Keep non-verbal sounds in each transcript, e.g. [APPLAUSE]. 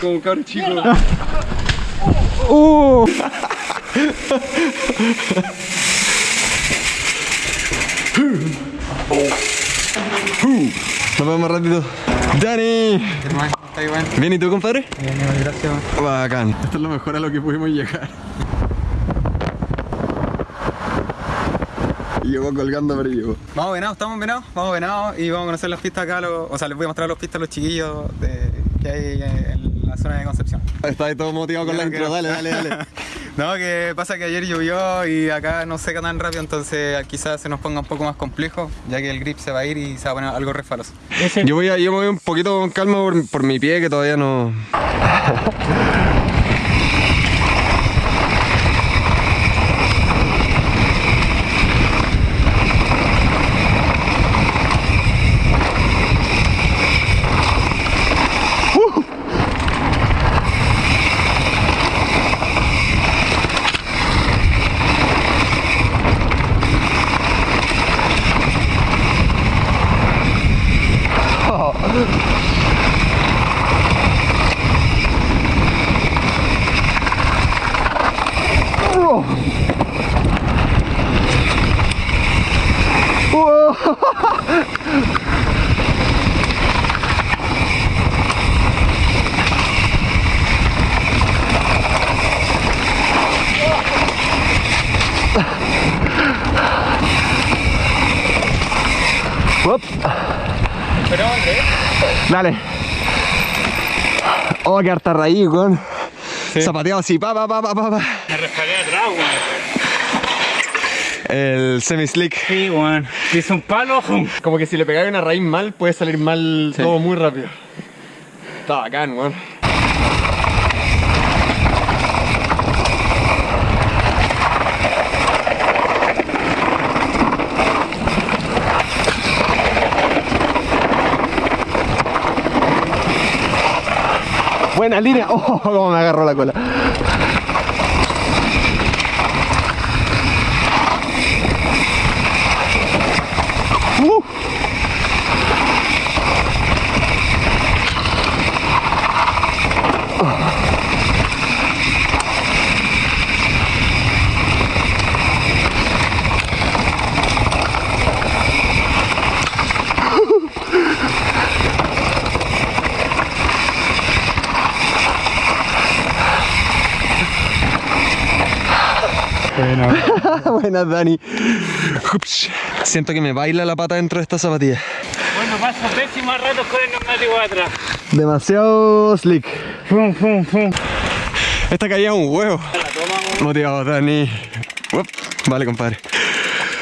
Como un cabrón chico. ¡Uh! Nos vemos más ratito. ¡Dani! ¿Bien y tú, compadre? Bien, gracias. Bacán. Esto es lo mejor a lo que pudimos llegar. Y Llegó colgando, pero llegó. Vamos venados, estamos venados, vamos venados y vamos a conocer las pistas acá, lo- o sea, les voy a mostrar las pistas a los chiquillos de, que hay en la zona de Concepción. Está ahí todo motivado con la intro. Dale, dale, dale. [LAUGHS] No, que pasa que ayer llovió y acá no seca tan rápido, entonces quizás se nos ponga un poco más complejo, ya que el grip se va a ir y se va a poner algo resbaloso. Yo voy a, yo me voy un poquito con calma por, por mi pie que todavía no. [LAUGHS] Up. Pero Andrés, Dale. Oh, que harta raíz, weón. Zapateado así, pa, pa, pa, pa, pa. Me resbalé atrás, weón. El semi-slick. Sí, weón. Hice un palo. Como que si le pegáis una raíz mal, puede salir mal todo muy rápido. Está bacán, weón. Buena línea. [LAUGHS] Oh, cómo me agarró la cola. Uh. [LAUGHS] Buenas, Dani. Ups. Siento que me baila la pata dentro de esta zapatilla. Bueno, paso pésimo rato con el neumático atrás. Demasiado slick. Fum, fum, fum. Esta caía es un huevo. Motivado, Dani. Uop. Vale, compadre.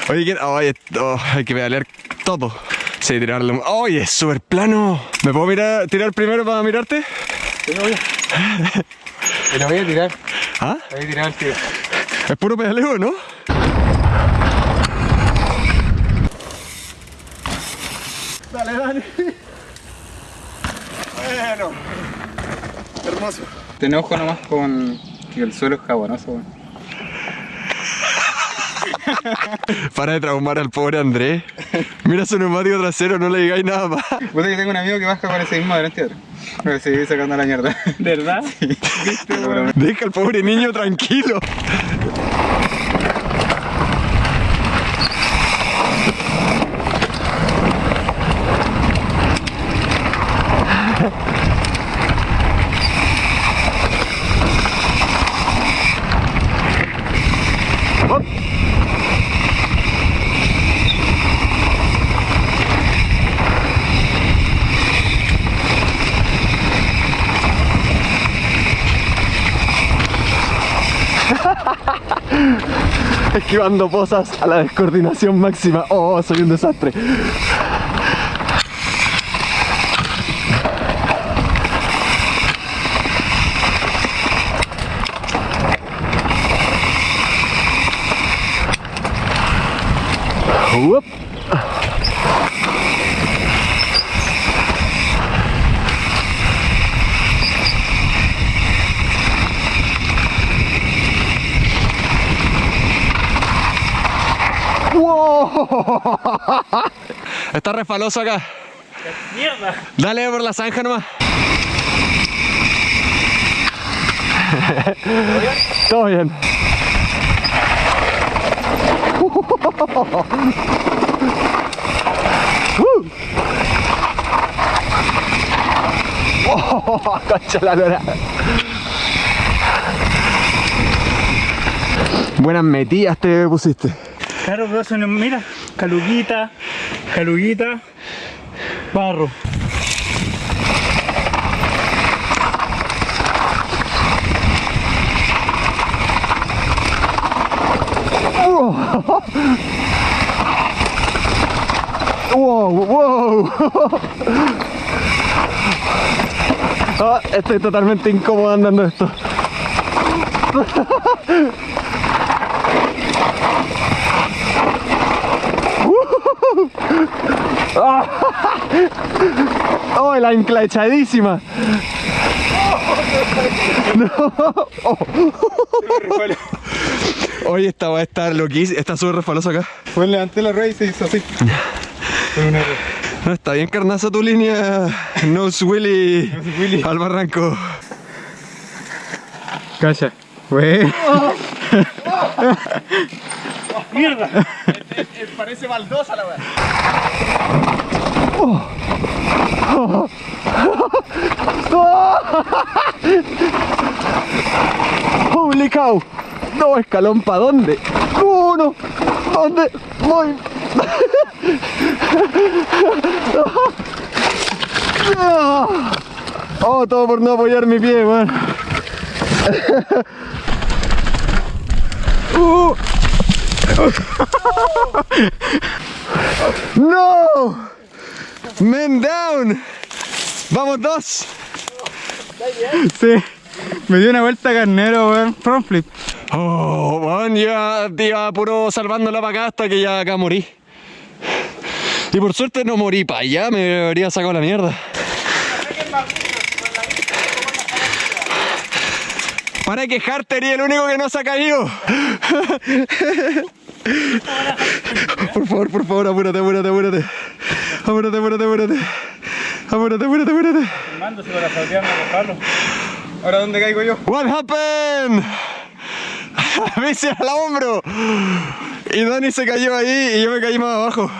Oye, ¿qué- oye, oh, hay que pedalear todo. Sí, tirarle. un- Oye, es súper plano. ¿Me puedo mirar, tirar primero para mirarte? te lo voy a [LAUGHS] tirar, ¿Ah? voy a tirar el tiro. Es puro pedaleo, ¿no? Dale, Dani. Bueno. Hermoso. Ten ojo nomás con que el suelo es jabonoso, weón. [LAUGHS] Para de traumar al pobre Andrés. Mira su neumático trasero, no le digáis nada más. Puta que tengo un amigo que baja con ese mismo atrás. Pero sacando la mierda. ¿De verdad? [LAUGHS] Deja al pobre niño tranquilo. [LAUGHS] Esquivando posas a la descoordinación máxima. Oh, soy un desastre. Uop. ¡Wow! [LAUGHS] Está refaloso acá. ¡Mierda! Dale por la zanja nomás. Todo bien. Oh, concha la lora. Buenas metidas te pusiste. Claro, pero son, mira, caluguita, caluguita, barro. [LAUGHS] Wow, wow. [LAUGHS] Ah, estoy totalmente incómodo andando esto. [LAUGHS] Oh, la ancla echadísima. No. Oh. Oye, esta va a estar loquísima. Está súper resbalosa acá. Pues levanté la rueda y se hizo así. No, está bien carnaza tu línea. Nose Willy. Willy. Al barranco. Cacha. Wey. ¡Mierda! Parece baldosa la weá. Holy cow. No, escalón para dónde? No, no. ¿Dónde? Voy. [LAUGHS] Oh, todo por no apoyar mi pie, man. [LAUGHS] Uh. [LAUGHS] ¡No! Men down. Vamos dos. Sí. Me dio una vuelta carnero, weón. Front flip. Oh, man, ya iba puro salvándola para acá hasta que ya acá morí. Y por suerte no morí para allá, me habría sacado la mierda. Para quejarte, eres el único que no se ha caído. Por favor, por favor, apúrate, apúrate, apúrate. Apúrate, apúrate, apúrate. Apúrate, apúrate, apúrate. Mándose para. ¿Ahora dónde caigo yo? What happened? [LAUGHS] Bici al hombro. Y Dani se cayó ahí y yo me caí más abajo.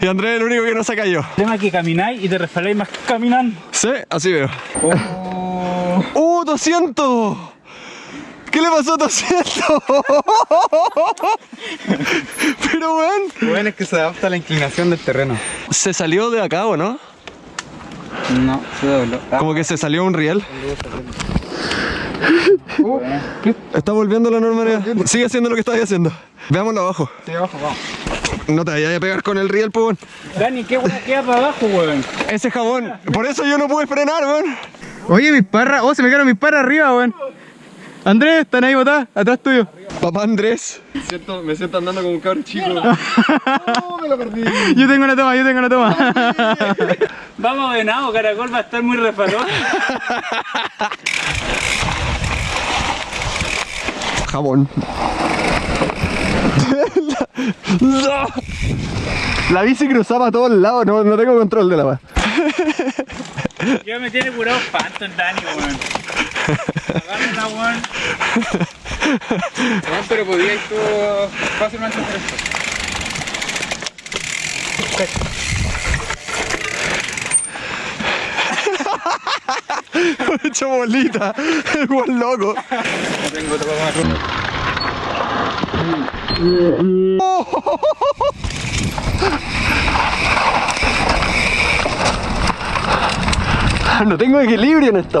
Y Andrés es el único que no se cayó. El tema es que camináis y te resbaláis más que caminando. Sí, así veo. ¡Uh, 200! ¿Qué le pasó a 200? [LAUGHS] Pero weón, Bueno, es que se adapta a la inclinación del terreno. se salió de acá, ¿o no? No, se dobló. Ah, Como que se salió un riel. Está volviendo a la normalidad. Sigue haciendo lo que estabas haciendo. Veámoslo abajo. sí, abajo, vamos. No te vayas a pegar con el riel, pues. weón. Dani, ¿qué hueá queda para abajo, weón? Ese jabón. Por eso yo no pude frenar, weón. Oye, mis parras. Oh, se me quedaron mis parras arriba, weón. Andrés, están ahí botadas, atrás tuyo. Papá Andrés. me siento andando como un cabrón chico. [LAUGHS] Yo tengo una toma, yo tengo una toma. [LAUGHS] Vamos venado, caracol va a estar muy resbalón. [LAUGHS] Jabón. la, la bici cruzaba a todos lados, no, no tengo control de la weá. Ya me tiene curado el Dani, weón. Agárrala, weón. Weón, pero podíais tú fácilmente hacer esto. [LAUGHS] hecho bolita. [LAUGHS] El buen loco. No [LAUGHS] tengo. No tengo equilibrio en esta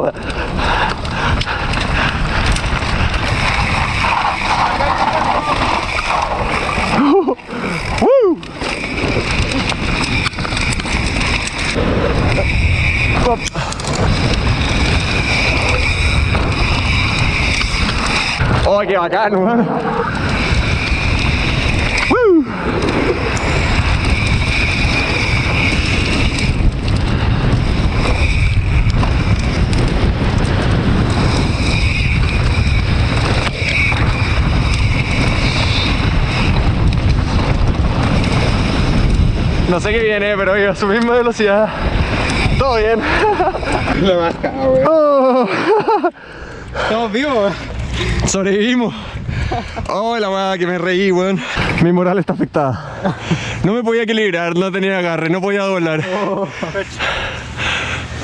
Oh, qué bacán, weón. Woo. No sé qué viene, pero iba a su misma velocidad. Todo bien. [LAUGHS] La weón. Oh. Estamos vivos. Sobrevivimos. Oh, la weá que me reí, weón. Mi moral está afectada. No me podía equilibrar, no tenía agarre, no podía doblar.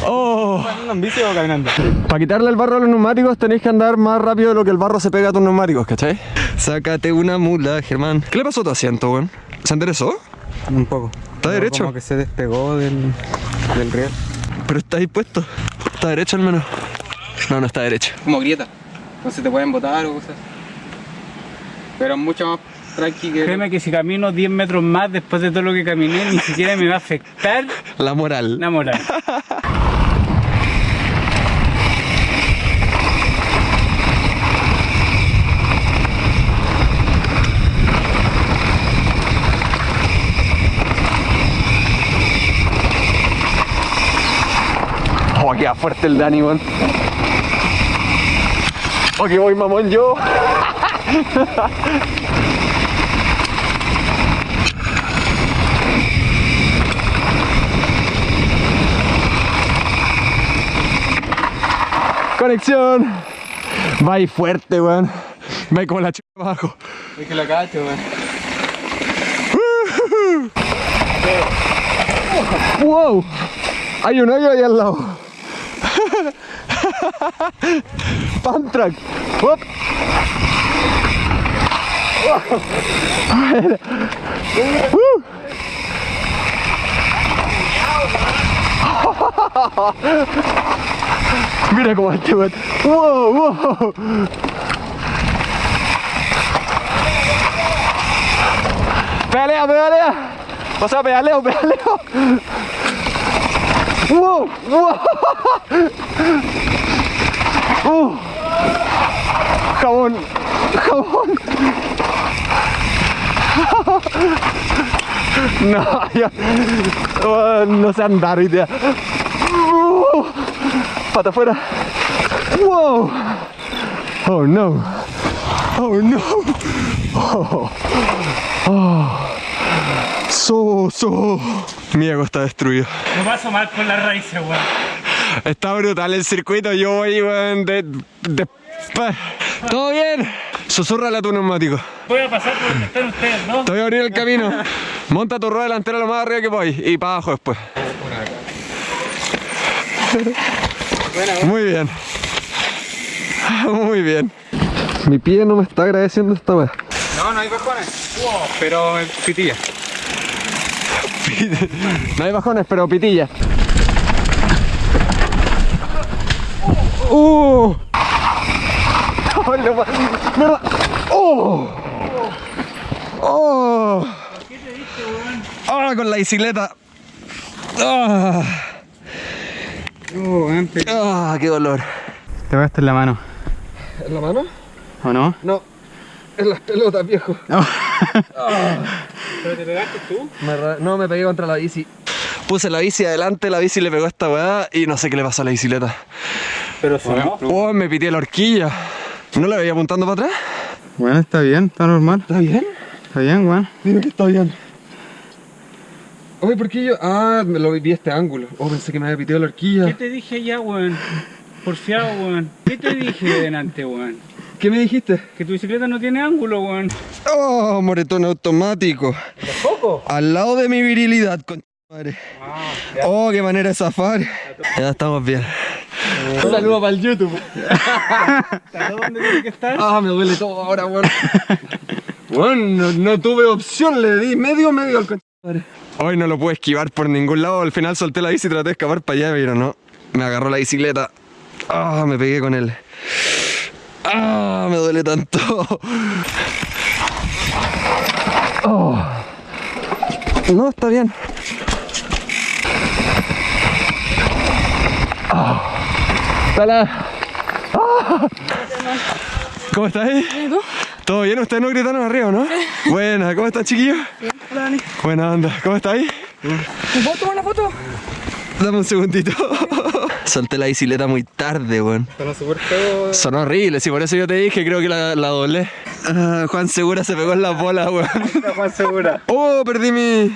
Oh. ¿Andando en bici o caminando? Para quitarle el barro a los neumáticos tenéis que andar más rápido de lo que el barro se pega a tus neumáticos, ¿cachai? Sácate una mula, Germán. ¿Qué le pasó a tu asiento, weón? ¿Se enderezó? Un poco. ¿Está derecho? Como que se despegó del, del riel. Pero está dispuesto. Está derecho al menos. No, no está derecho. Como grieta. No se te pueden botar o cosas. Pero es mucho más tranqui que. Créeme que si camino 10 metros más después de todo lo que caminé, ni siquiera me va a afectar La moral. la moral. Oh, queda fuerte el Dani, weón. Oh, que voy mamón yo. Conexión. Va ahí fuerte, weón. Va ahí como la chica abajo. Es que lo cacho, weón. ¡Wow! Hay un hoyo ahí al lado. [LAUGHS] Pantrack. ¡Hop! [LAUGHS] ¡Uh! [LAUGHS] Mira cómo este weón. ¡Wow! ¡Wow! ¡Pedalea, pedalea! O sea, pedaleo, pedaleo. ¡Wow! ¡Wow! ¡Jabón! No, ya. Oh, no sé andar hoy día. Uh, Pata afuera. ¡Wow! Oh no. Oh no. Oh. Oh. So, so. Mi ego está destruido. Lo paso mal con las raíces, weón. Está brutal el circuito, yo voy, weón, de, ¿Todo bien? Susurrale a tu neumático. Voy a pasar por donde están ustedes, ¿no? Te voy a abrir el camino. Monta tu rueda delantera lo más arriba que voy y para abajo después. Muy bien. Muy bien. Mi pie no me está agradeciendo esta vez. No, no hay bajones. Pero eh, pitilla. No hay bajones, pero pitilla. ¡Uh! ¡Oh, no ¡Mierda! ¡Oh! ¡Oh! ¡Ah, con la bicicleta! ¡Ah! Oh, ¡Ah, qué dolor! te pegaste en la mano. ¿En la mano? ¿O no? No. En las pelotas, viejo. ¿Pero te pegaste tú? Me no, me pegué contra la bici. Puse la bici adelante, la bici le pegó a esta weá y no sé qué le pasó a la bicicleta. Pero si no. ¡Oh, me pité la horquilla! ¿No la veía apuntando para atrás? Bueno, está bien, está normal. ¿Está bien? Está bien, weón. Dime que está bien. Oye, ¿por qué yo? Ah, me lo vi este ángulo. Oh, pensé que me había piteado la horquilla. ¿Qué te dije ya, weón? Porfiado, weón. ¿Qué te dije de delante, weón? ¿Qué me dijiste? Que tu bicicleta no tiene ángulo, weón. ¡Oh, moretón automático! Al lado de mi virilidad, con madre. ¡Oh, qué manera de zafar! Ya estamos bien. Un saludo para el YouTube. ¿Dónde tiene que estar? Ah, me duele todo ahora, weón. Bueno, no, no tuve opción, le di medio, medio al concha. Hoy no lo pude esquivar por ningún lado. Al final solté la bici y traté de escapar para allá, pero no. Me agarró la bicicleta. ¡Ah, me pegué con él! ¡Ah, me duele tanto! Oh. No, está bien. Ah. Hola. Ah. ¿Cómo estás? ¿Todo bien? ¿Ustedes no gritaron arriba, no? [LAUGHS] Buena, ¿cómo estás, chiquillos? Buena onda, ¿cómo estáis? ¿Foto, una foto? Dame un segundito. Solté la bicicleta muy tarde, weón. Sonó súper feo. Sonó horrible, sí, por eso yo te dije, creo que la, la doblé. Ah, Juan Segura se pegó en la bola, weón. [LAUGHS] Juan Segura. Oh, perdí mi.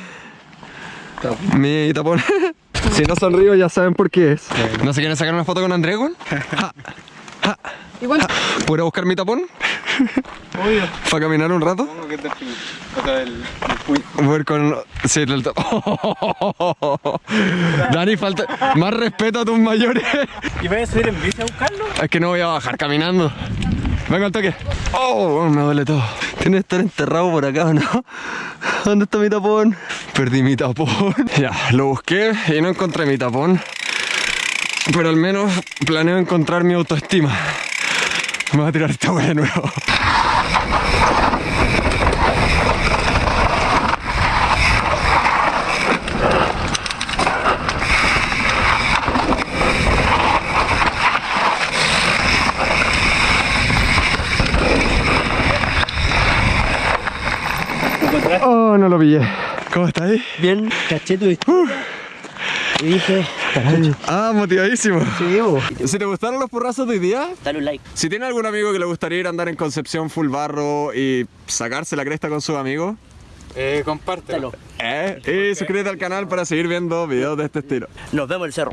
Mi tapón. [LAUGHS] Si no sonrío ya saben por qué es. ¿No se quieren sacar una foto con Andrés, weón? Ja, [LAUGHS] ja. Igual. ¿Puedo ir a buscar mi tapón? Obvio. ¿Para caminar un rato? Supongo que es del fin. O sea, del, del puño. Voy a ir con... Sí, el tapón. [LAUGHS] Dani, falta... Más respeto a tus mayores. ¿Y vas a subir en bici a buscarlo? Es que no voy a bajar caminando. Venga al toque. Oh, me duele todo. Tiene que estar enterrado por acá, ¿o ¿no? ¿Dónde está mi tapón? Perdí mi tapón. [LAUGHS] Ya, lo busqué y no encontré mi tapón. Pero al menos planeo encontrar mi autoestima. Me voy a tirar esta hueá de nuevo. Oh, no lo pillé. ¿Cómo está ahí? Bien, caché tu historia. Y dije, caray, Ah, motivadísimo. sí, bo. Si te gustaron los porrazos de hoy día, Dale un like. si tiene algún amigo que le gustaría ir a andar en Concepción full barro y sacarse la cresta con sus amigos, Eh, compártelo. eh, y suscríbete al canal para seguir viendo videos de este estilo. Nos vemos en el cerro.